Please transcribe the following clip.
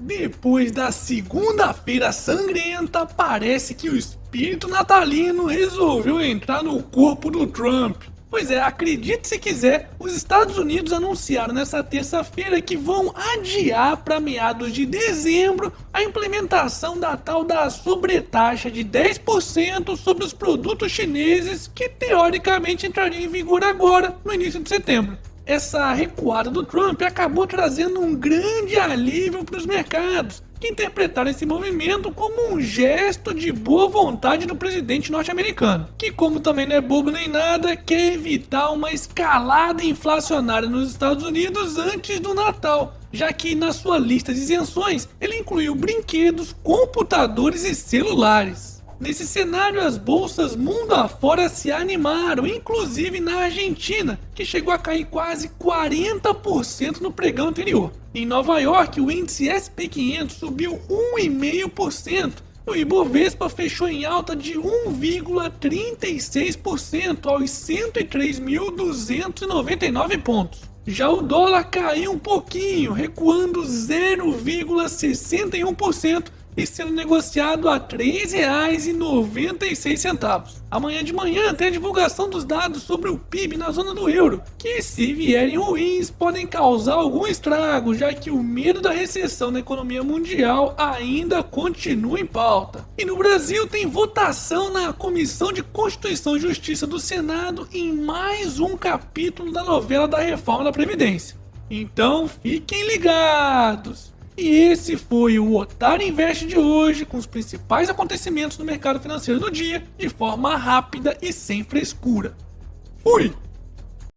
Depois da segunda-feira sangrenta, parece que o espírito natalino resolveu entrar no corpo do Trump. Pois é, acredite se quiser, os Estados Unidos anunciaram nessa terça-feira que vão adiar para meados de dezembro a implementação da tal da sobretaxa de 10% sobre os produtos chineses que teoricamente entraria em vigor agora, no início de setembro essa recuada do Trump acabou trazendo um grande alívio para os mercados, que interpretaram esse movimento como um gesto de boa vontade do presidente norte-americano, que como também não é bobo nem nada, quer evitar uma escalada inflacionária nos Estados Unidos antes do Natal, já que na sua lista de isenções ele incluiu brinquedos, computadores e celulares. Nesse cenário, as bolsas mundo afora se animaram, inclusive na Argentina, que chegou a cair quase 40% no pregão anterior. Em Nova York, o índice SP500 subiu 1,5%. O Ibovespa fechou em alta de 1,36% aos 103.299 pontos. Já o dólar caiu um pouquinho, recuando 0,61% e sendo negociado a R$ 3,96. Amanhã de manhã tem a divulgação dos dados sobre o PIB na zona do euro, que se vierem ruins podem causar algum estrago, já que o medo da recessão na economia mundial ainda continua em pauta. E no Brasil tem votação na Comissão de Constituição e Justiça do Senado em mais um capítulo da novela da reforma da Previdência. Então fiquem ligados! E esse foi o Otário Invest de hoje, com os principais acontecimentos do mercado financeiro do dia, de forma rápida e sem frescura. Fui!